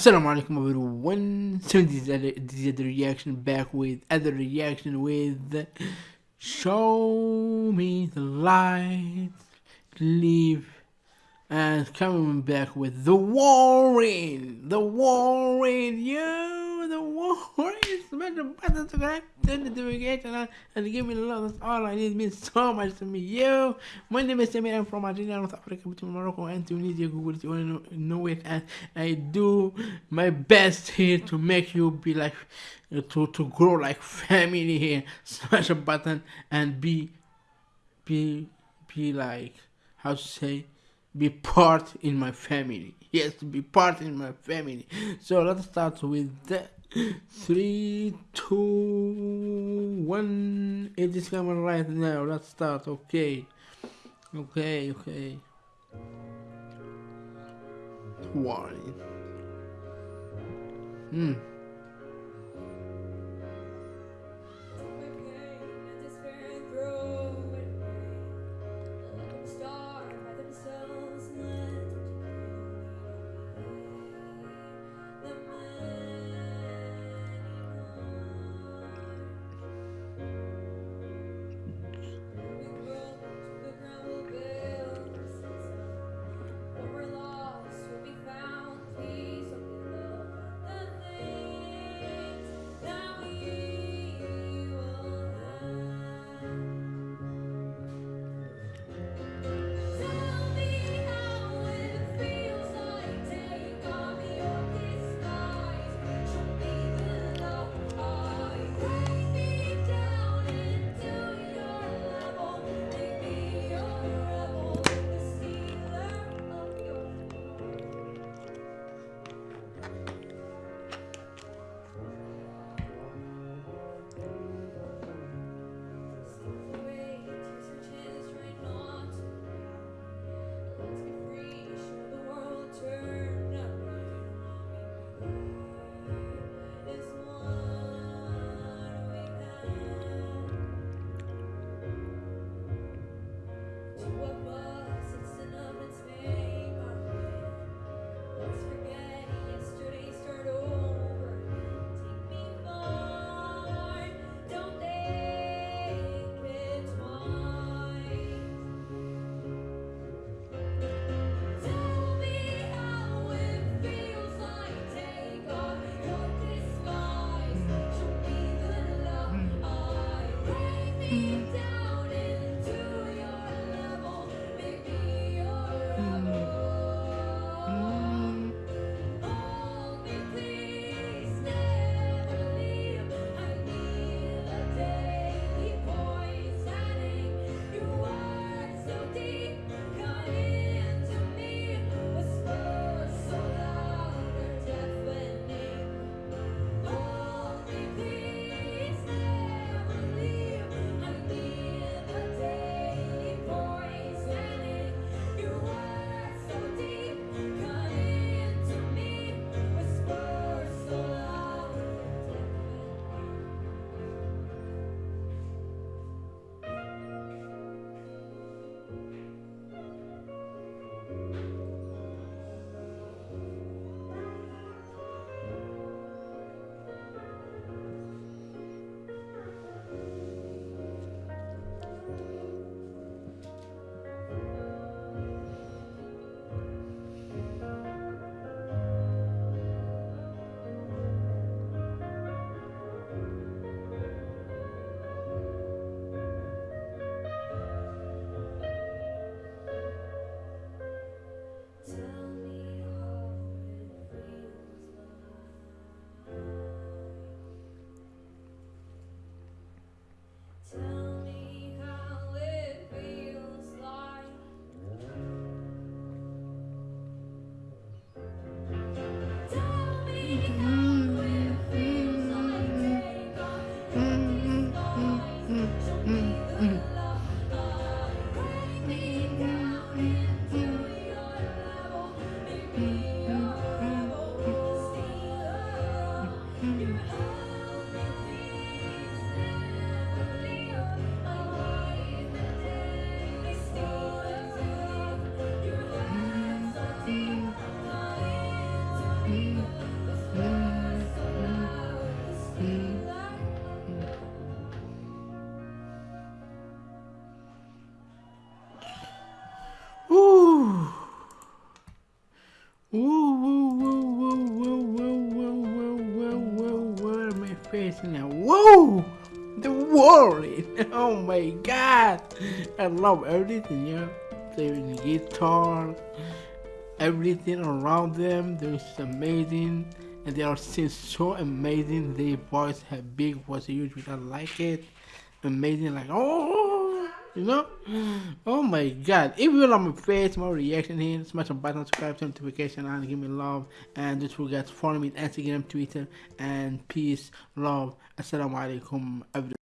Assalamu alaikum everyone. So this is, the reaction back with other reaction with Show Me the Light, Leave, and coming back with The Warren, The Warren, you, The Warren. Smash the button, subscribe, turn the notification on, uh, and give me the love. That's all I need. It means so much to me, yo. My name is Samir. I'm from Algeria, North Africa, between Morocco and Tunisia. Google it, you want to know it, and I do my best here to make you be like, uh, to to grow like family here. Smash a button and be, be, be like, how to say be part in my family. Yes, be part in my family. So let's start with that. Three, two, one. It is coming right now. Let's start. Okay. Okay, okay. Why? Hmm. Whoa, the Warren. Oh my God, I love everything. Yeah, playing the guitar, everything around them. They're just amazing, and they are still so amazing. Their voice have big voice, usually I like it. Amazing, like oh, you know. Mm. Oh my God! If you like my face, my reaction here, smash the button, subscribe, turn notification on, give me love, and don't forget to follow me on Instagram, Twitter, and peace, love. Assalamu alaikum.